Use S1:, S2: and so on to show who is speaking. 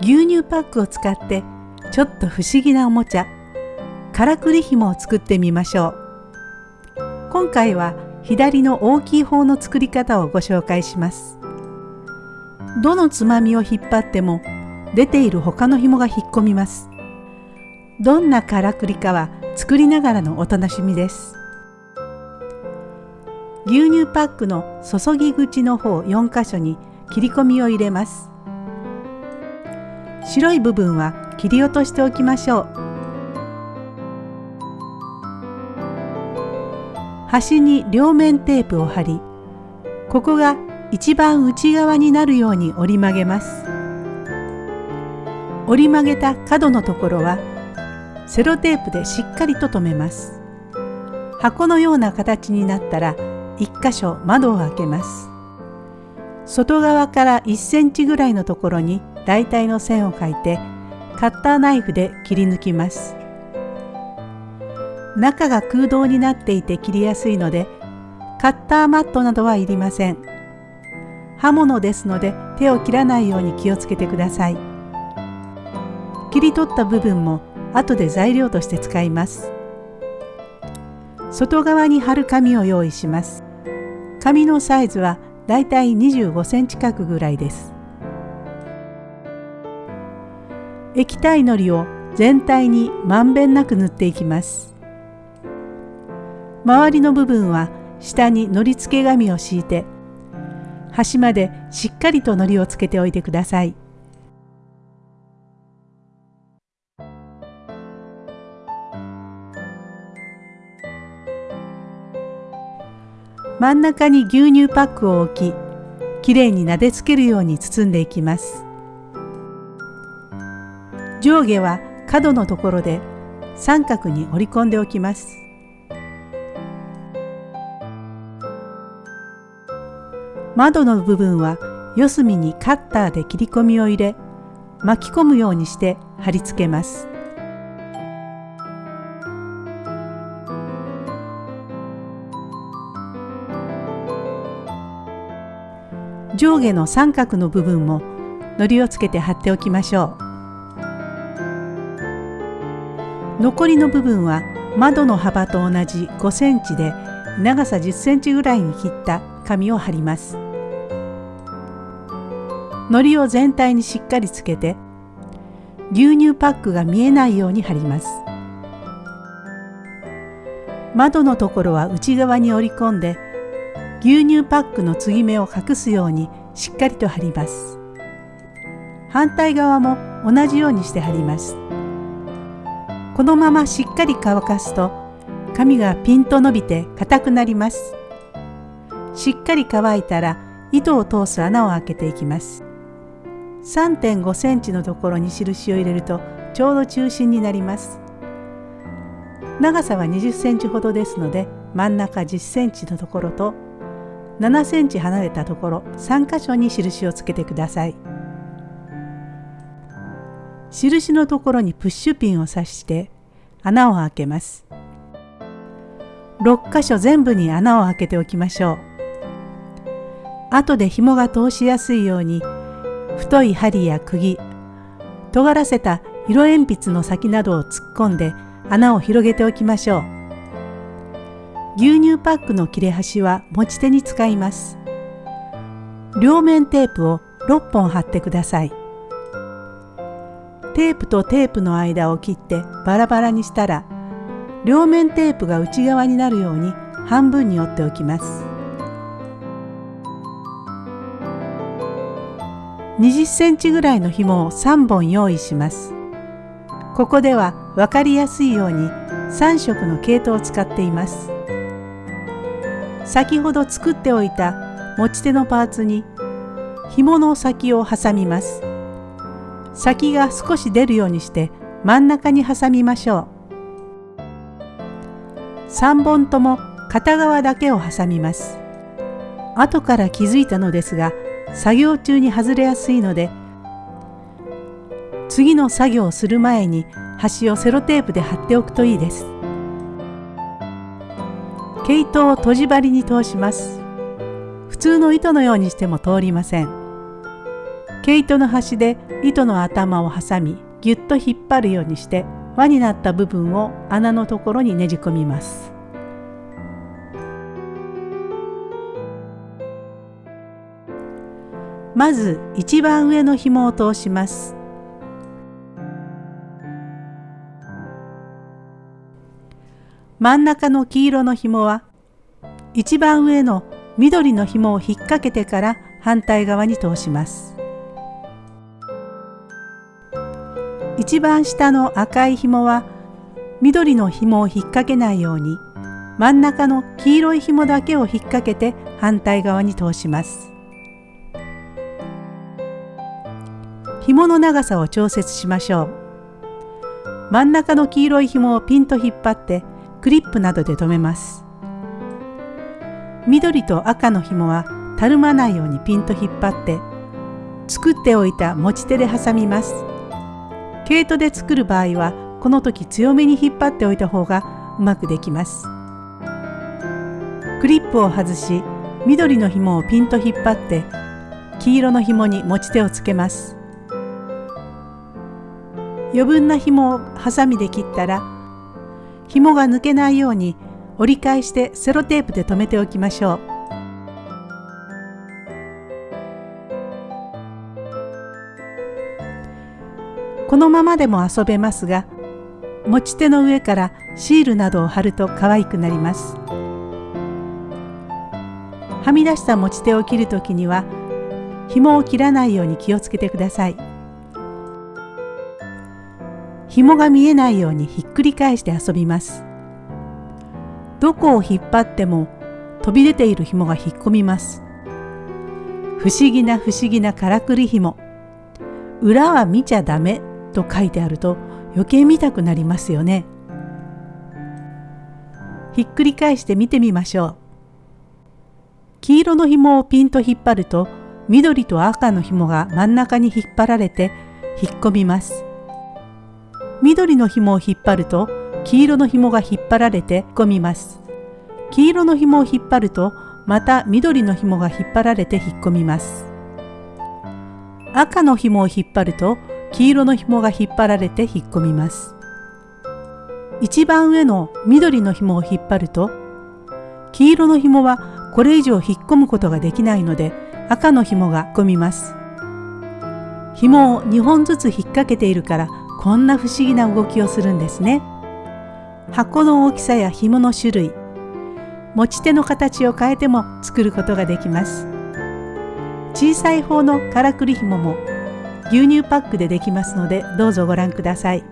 S1: 牛乳パックを使ってちょっと不思議なおもちゃからくり紐を作ってみましょう。今回は左の大きい方の作り方をご紹介します。どのつまみを引っ張っても出ている他の紐が引っ込みます。どんなからくりかは作りながらのお楽しみです。牛乳パックの注ぎ口の方4箇所に切り込みを入れます。白い部分は切り落としておきましょう。端に両面テープを貼りここが一番内側になるように折り曲げます。折り曲げた角のところはセロテープでしっかりと留めます。箱のような形になったら1箇所窓を開けます。外側から1センチぐらいのところに大体の線を描いてカッターナイフで切り抜きます。中が空洞になっていて切りやすいのでカッターマットなどはいりません。刃物ですので手を切らないように気をつけてください。切り取った部分も後で材料として使います。外側に貼る紙を用意します。紙のサイズはだいたい25センチ角ぐらいです。液体のりを全体にまんべんなく塗っていきます。周りの部分は下にのり付け紙を敷いて端までしっかりとのりをつけておいてください。真ん中に牛乳パックを置ききれいになでつけるように包んでいきます。上下は角のところで三角に折り込んでおきます。窓の部分は四隅にカッターで切り込みを入れ巻き込むようにして貼り付けます。上下の三角の部分も糊をつけて貼っておきましょう。残りの部分は窓の幅と同じ5センチで長さ10センチぐらいに切った紙を貼ります。糊を全体にしっかりつけて牛乳パックが見えないように貼ります。窓のところは内側に折り込んで牛乳パックの継ぎ目を隠すようにしっかりと貼ります。反対側も同じようにして貼ります。このまましっかり乾かすと紙がピンと伸びて硬くなります。しっかり乾いたら糸を通す穴を開けていきます。3.5センチのところに印を入れるとちょうど中心になります。長さは20センチほどですので真ん中10センチのところと7センチ離れたところ3箇所に印をつけてください。印のところにプッシュピンを刺して穴を開けます6箇所全部に穴を開けておきましょう後で紐が通しやすいように太い針や釘尖らせた色鉛筆の先などを突っ込んで穴を広げておきましょう牛乳パックの切れ端は持ち手に使います。両面テープを6本貼ってください。テープとテープの間を切ってバラバラにしたら両面テープが内側になるように半分に折っておきます。20センチぐらいの紐を3本用意します。ここでは分かりやすいように3色の毛糸を使っています。先ほど作っておいた持ち手のパーツに紐の先を挟みます先が少し出るようにして真ん中に挟みましょう。3本とも片側だけを挟みます。後から気づいたのですが作業中に外れやすいので次の作業をする前に端をセロテープで貼っておくといいです。毛糸を閉じ針に通します。普通の糸のようにしても通りません。毛糸の端で糸の頭を挟みぎゅっと引っ張るようにして輪になった部分を穴のところにねじ込みます。まず一番上の紐を通します。真ん中の黄色の紐は一番上の緑の紐を引っ掛けてから反対側に通します。一番下の赤い紐は緑の紐を引っ掛けないように真ん中の黄色い紐だけを引っ掛けて反対側に通します。紐の長さを調節しましょう。真ん中の黄色い紐をピンと引っ張ってクリップなどで留めます。緑と赤の紐はたるまないようにピンと引っ張って作っておいた持ち手で挟みます。毛糸で作る場合はこの時強めに引っ張っておいた方がうまくできますクリップを外し緑の紐をピンと引っ張って黄色の紐に持ち手をつけます余分な紐をハサミで切ったら紐が抜けないように折り返してセロテープで留めておきましょう。このままでも遊べますが持ち手の上からシールなどを貼ると可愛くなりますはみ出した持ち手を切るときには紐を切らないように気をつけてください紐が見えないようにひっくり返して遊びますどこを引っ張っても飛び出ている紐が引っ込みます。不思議な不思議なからくり紐。裏は見ちゃダメと書いてあると余計見たくなりますよね。ひっくり返して見てみましょう。黄色の紐をピンと引っ張ると緑と赤の紐が真ん中に引っ張られて引っ込みます。緑の紐を引っ張ると黄色の紐が引っ張られて引っ込みます。黄色の紐を引っ張るとまた緑の紐が引っ張られて引っ込みます。赤の紐を引っ張ると黄色の紐が引っ張られて引っ込みます。一番上の緑の紐を引っ張ると黄色の紐はこれ以上引っ込むことができないので赤の紐が込みます。紐を2本ずつ引っ掛けているからこんな不思議な動きをするんですね。箱の大きさや紐の種類持ち手の形を変えても作ることができます小さい方のからくり紐も牛乳パックでできますのでどうぞご覧ください。